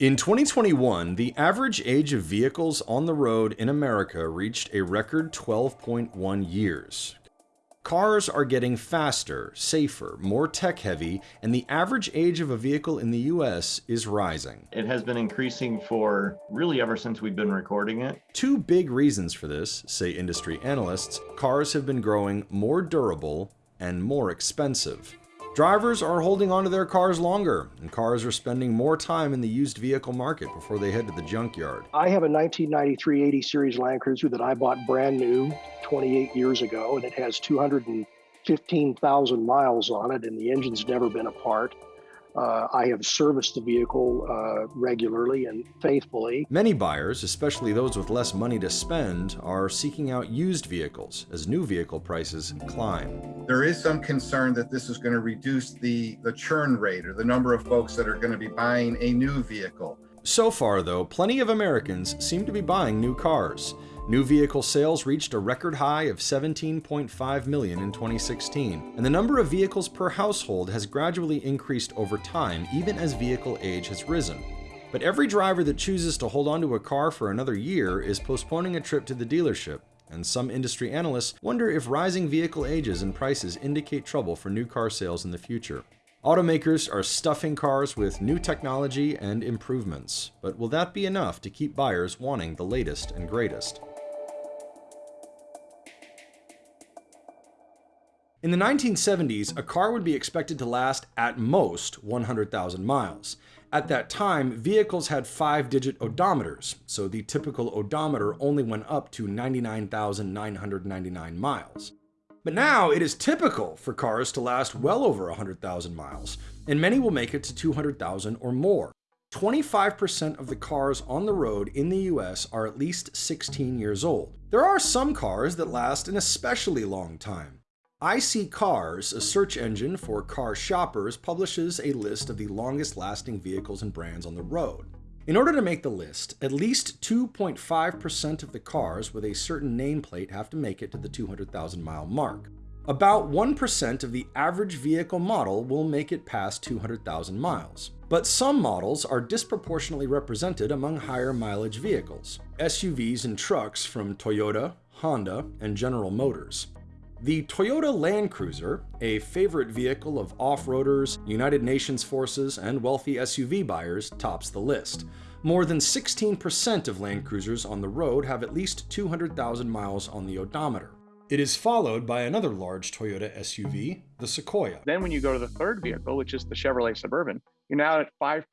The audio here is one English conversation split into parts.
In 2021, the average age of vehicles on the road in America reached a record 12.1 years. Cars are getting faster, safer, more tech-heavy, and the average age of a vehicle in the US is rising. It has been increasing for really ever since we've been recording it. Two big reasons for this, say industry analysts, cars have been growing more durable and more expensive. Drivers are holding onto their cars longer, and cars are spending more time in the used vehicle market before they head to the junkyard. I have a 1993 80 Series Land Cruiser that I bought brand new 28 years ago, and it has 215,000 miles on it, and the engine's never been apart. Uh, I have serviced the vehicle uh, regularly and faithfully. Many buyers, especially those with less money to spend, are seeking out used vehicles as new vehicle prices climb. There is some concern that this is going to reduce the, the churn rate or the number of folks that are going to be buying a new vehicle. So far, though, plenty of Americans seem to be buying new cars. New vehicle sales reached a record high of 17.5 million in 2016, and the number of vehicles per household has gradually increased over time, even as vehicle age has risen. But every driver that chooses to hold onto a car for another year is postponing a trip to the dealership, and some industry analysts wonder if rising vehicle ages and prices indicate trouble for new car sales in the future. Automakers are stuffing cars with new technology and improvements, but will that be enough to keep buyers wanting the latest and greatest? In the 1970s, a car would be expected to last at most 100,000 miles. At that time, vehicles had five-digit odometers, so the typical odometer only went up to 99,999 miles. But now it is typical for cars to last well over 100,000 miles, and many will make it to 200,000 or more. 25% of the cars on the road in the US are at least 16 years old. There are some cars that last an especially long time. iSeeCars, a search engine for car shoppers, publishes a list of the longest lasting vehicles and brands on the road. In order to make the list, at least 2.5% of the cars with a certain nameplate have to make it to the 200,000 mile mark. About 1% of the average vehicle model will make it past 200,000 miles. But some models are disproportionately represented among higher mileage vehicles, SUVs and trucks from Toyota, Honda, and General Motors. The Toyota Land Cruiser, a favorite vehicle of off-roaders, United Nations forces, and wealthy SUV buyers, tops the list. More than 16% of Land Cruisers on the road have at least 200,000 miles on the odometer. It is followed by another large Toyota SUV, the Sequoia. Then when you go to the third vehicle, which is the Chevrolet Suburban, you're now at 5%.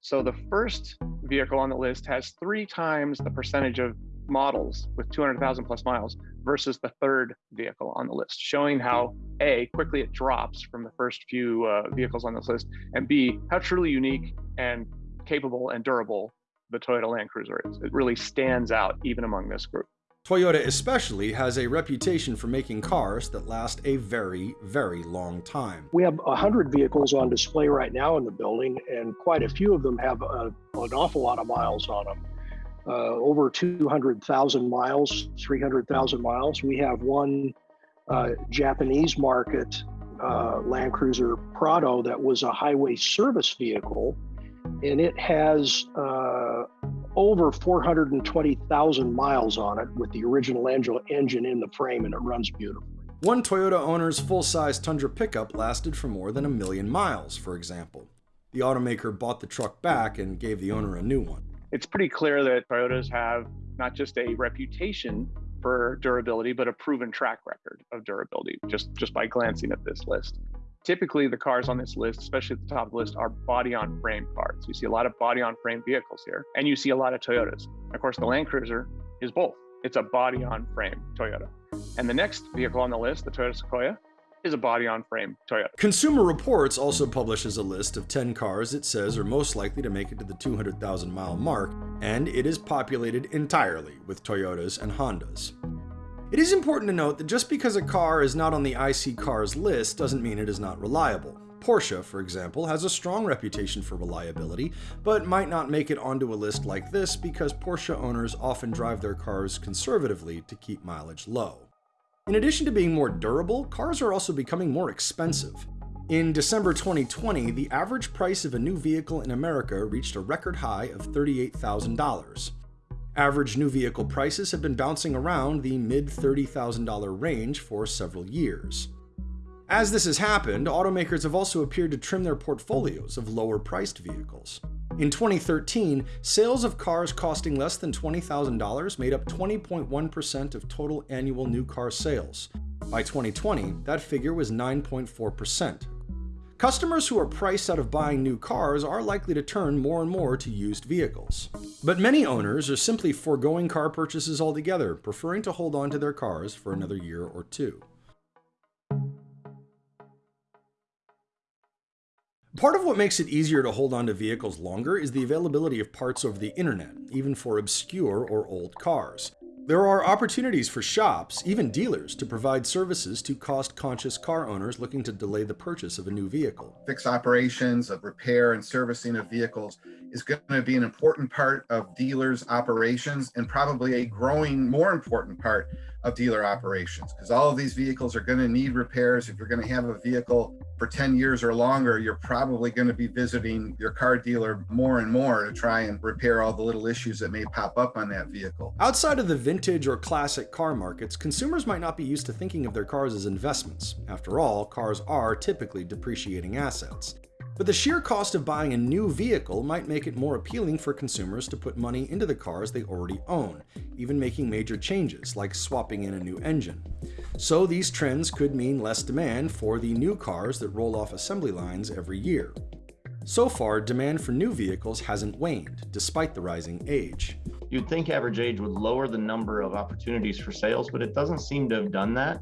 So the first vehicle on the list has three times the percentage of models with 200,000 plus miles versus the third vehicle on the list, showing how A, quickly it drops from the first few uh, vehicles on this list, and B, how truly unique and capable and durable the Toyota Land Cruiser is. It really stands out even among this group. Toyota especially has a reputation for making cars that last a very, very long time. We have 100 vehicles on display right now in the building, and quite a few of them have a, an awful lot of miles on them uh, over 200,000 miles, 300,000 miles. We have one uh, Japanese market uh, Land Cruiser Prado that was a highway service vehicle, and it has uh, over 420,000 miles on it with the original engine in the frame, and it runs beautifully. One Toyota owner's full-size Tundra pickup lasted for more than a million miles, for example. The automaker bought the truck back and gave the owner a new one it's pretty clear that Toyotas have not just a reputation for durability, but a proven track record of durability just, just by glancing at this list. Typically, the cars on this list, especially at the top of the list, are body on frame cars. You see a lot of body on frame vehicles here, and you see a lot of Toyotas. Of course, the Land Cruiser is both. It's a body on frame Toyota. And the next vehicle on the list, the Toyota Sequoia, is a body-on-frame Toyota. Consumer Reports also publishes a list of 10 cars it says are most likely to make it to the 200,000 mile mark, and it is populated entirely with Toyotas and Hondas. It is important to note that just because a car is not on the iSeeCars list doesn't mean it is not reliable. Porsche, for example, has a strong reputation for reliability, but might not make it onto a list like this because Porsche owners often drive their cars conservatively to keep mileage low. In addition to being more durable, cars are also becoming more expensive. In December 2020, the average price of a new vehicle in America reached a record high of $38,000. Average new vehicle prices have been bouncing around the mid $30,000 range for several years. As this has happened, automakers have also appeared to trim their portfolios of lower priced vehicles. In 2013, sales of cars costing less than $20,000 made up 20.1% of total annual new car sales. By 2020, that figure was 9.4%. Customers who are priced out of buying new cars are likely to turn more and more to used vehicles. But many owners are simply foregoing car purchases altogether, preferring to hold on to their cars for another year or two. Part of what makes it easier to hold on to vehicles longer is the availability of parts over the internet, even for obscure or old cars. There are opportunities for shops, even dealers, to provide services to cost-conscious car owners looking to delay the purchase of a new vehicle. Fixed operations of repair and servicing of vehicles is going to be an important part of dealers' operations and probably a growing, more important part of dealer operations because all of these vehicles are going to need repairs. If you're going to have a vehicle for 10 years or longer, you're probably going to be visiting your car dealer more and more to try and repair all the little issues that may pop up on that vehicle. Outside of the vintage or classic car markets, consumers might not be used to thinking of their cars as investments. After all, cars are typically depreciating assets. But the sheer cost of buying a new vehicle might make it more appealing for consumers to put money into the cars they already own, even making major changes like swapping in a new engine. So these trends could mean less demand for the new cars that roll off assembly lines every year. So far, demand for new vehicles hasn't waned, despite the rising age. You'd think average age would lower the number of opportunities for sales, but it doesn't seem to have done that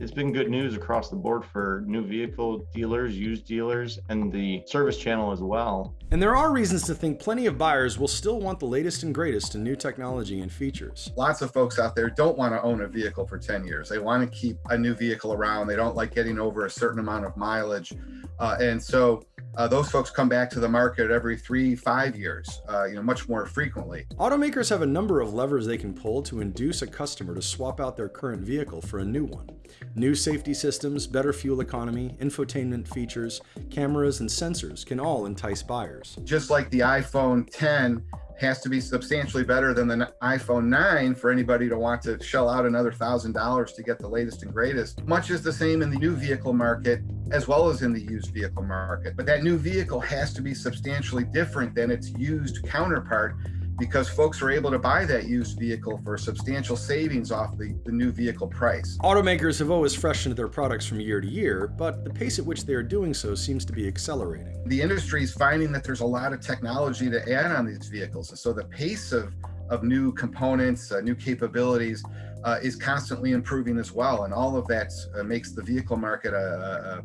it's been good news across the board for new vehicle dealers, used dealers, and the service channel as well. And there are reasons to think plenty of buyers will still want the latest and greatest in new technology and features. Lots of folks out there don't want to own a vehicle for 10 years. They want to keep a new vehicle around. They don't like getting over a certain amount of mileage. Uh, and so uh, those folks come back to the market every three, five years, uh, you know, much more frequently. Automakers have a number of levers they can pull to induce a customer to swap out their current vehicle for a new one. New safety systems, better fuel economy, infotainment features, cameras, and sensors can all entice buyers. Just like the iPhone 10 has to be substantially better than the iPhone 9 for anybody to want to shell out another thousand dollars to get the latest and greatest. Much is the same in the new vehicle market as well as in the used vehicle market. But that new vehicle has to be substantially different than its used counterpart because folks are able to buy that used vehicle for substantial savings off the, the new vehicle price. Automakers have always freshened their products from year to year, but the pace at which they are doing so seems to be accelerating. The industry is finding that there's a lot of technology to add on these vehicles. And so the pace of, of new components, uh, new capabilities uh, is constantly improving as well. And all of that uh, makes the vehicle market a, a, a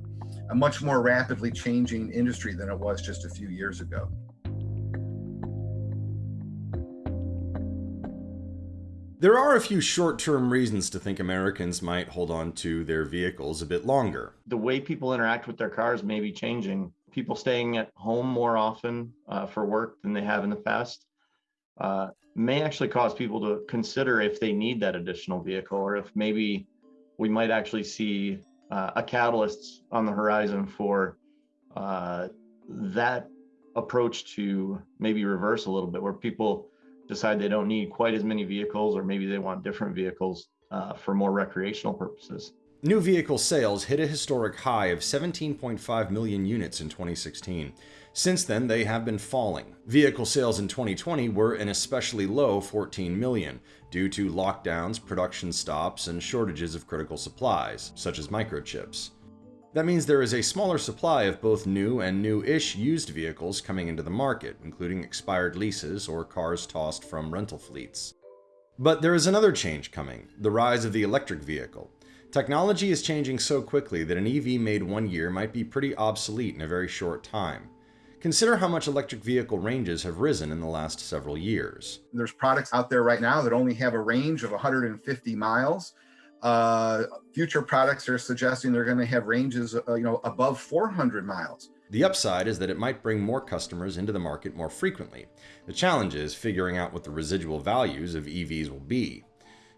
much more rapidly changing industry than it was just a few years ago. There are a few short-term reasons to think Americans might hold on to their vehicles a bit longer. The way people interact with their cars may be changing. People staying at home more often uh, for work than they have in the past uh, may actually cause people to consider if they need that additional vehicle or if maybe we might actually see uh, a catalyst on the horizon for uh, that approach to maybe reverse a little bit where people decide they don't need quite as many vehicles, or maybe they want different vehicles uh, for more recreational purposes. New vehicle sales hit a historic high of 17.5 million units in 2016. Since then, they have been falling. Vehicle sales in 2020 were an especially low 14 million, due to lockdowns, production stops, and shortages of critical supplies, such as microchips. That means there is a smaller supply of both new and new-ish used vehicles coming into the market, including expired leases or cars tossed from rental fleets. But there is another change coming, the rise of the electric vehicle. Technology is changing so quickly that an EV made one year might be pretty obsolete in a very short time. Consider how much electric vehicle ranges have risen in the last several years. There's products out there right now that only have a range of 150 miles. Uh, future products are suggesting they're going to have ranges, uh, you know, above 400 miles. The upside is that it might bring more customers into the market more frequently. The challenge is figuring out what the residual values of EVs will be.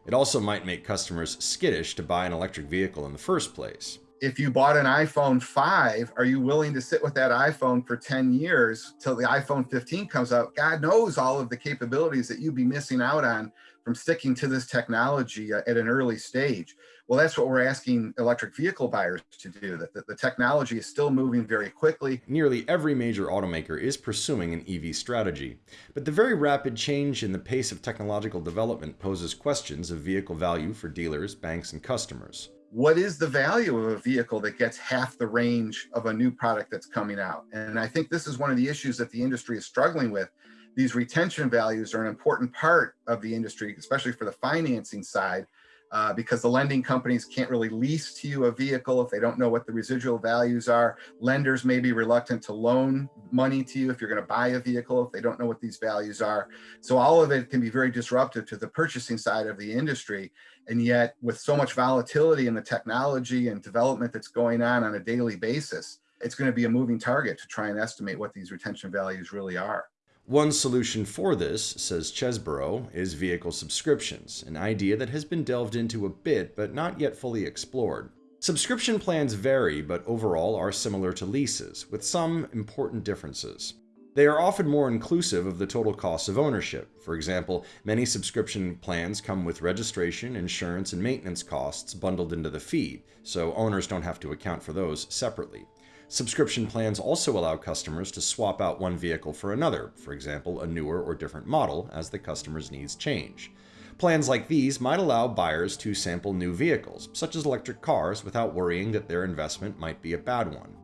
It also might make customers skittish to buy an electric vehicle in the first place. If you bought an iPhone 5, are you willing to sit with that iPhone for 10 years till the iPhone 15 comes out? God knows all of the capabilities that you'd be missing out on from sticking to this technology uh, at an early stage. Well, that's what we're asking electric vehicle buyers to do, that the, the technology is still moving very quickly. Nearly every major automaker is pursuing an EV strategy, but the very rapid change in the pace of technological development poses questions of vehicle value for dealers, banks, and customers what is the value of a vehicle that gets half the range of a new product that's coming out? And I think this is one of the issues that the industry is struggling with. These retention values are an important part of the industry, especially for the financing side, uh, because the lending companies can't really lease to you a vehicle if they don't know what the residual values are. Lenders may be reluctant to loan money to you if you're going to buy a vehicle if they don't know what these values are. So all of it can be very disruptive to the purchasing side of the industry. And yet with so much volatility in the technology and development that's going on on a daily basis, it's going to be a moving target to try and estimate what these retention values really are. One solution for this, says Chesborough, is vehicle subscriptions, an idea that has been delved into a bit but not yet fully explored. Subscription plans vary but overall are similar to leases, with some important differences. They are often more inclusive of the total cost of ownership. For example, many subscription plans come with registration, insurance, and maintenance costs bundled into the fee, so owners don't have to account for those separately. Subscription plans also allow customers to swap out one vehicle for another, for example, a newer or different model, as the customer's needs change. Plans like these might allow buyers to sample new vehicles, such as electric cars, without worrying that their investment might be a bad one.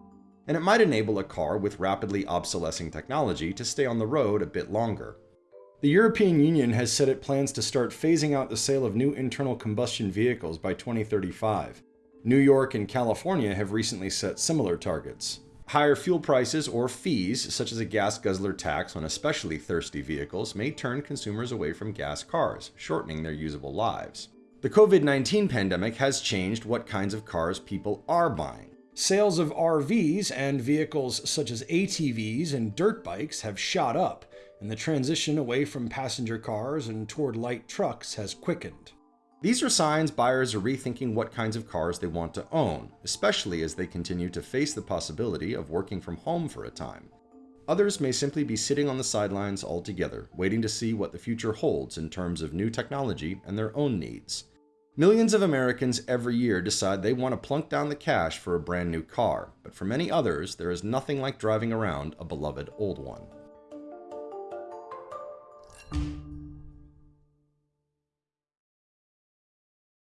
And it might enable a car with rapidly obsolescing technology to stay on the road a bit longer. The European Union has said it plans to start phasing out the sale of new internal combustion vehicles by 2035. New York and California have recently set similar targets. Higher fuel prices or fees, such as a gas guzzler tax on especially thirsty vehicles, may turn consumers away from gas cars, shortening their usable lives. The COVID 19 pandemic has changed what kinds of cars people are buying. Sales of RVs and vehicles such as ATVs and dirt bikes have shot up, and the transition away from passenger cars and toward light trucks has quickened. These are signs buyers are rethinking what kinds of cars they want to own, especially as they continue to face the possibility of working from home for a time. Others may simply be sitting on the sidelines altogether, waiting to see what the future holds in terms of new technology and their own needs. Millions of Americans every year decide they want to plunk down the cash for a brand new car, but for many others, there is nothing like driving around a beloved old one.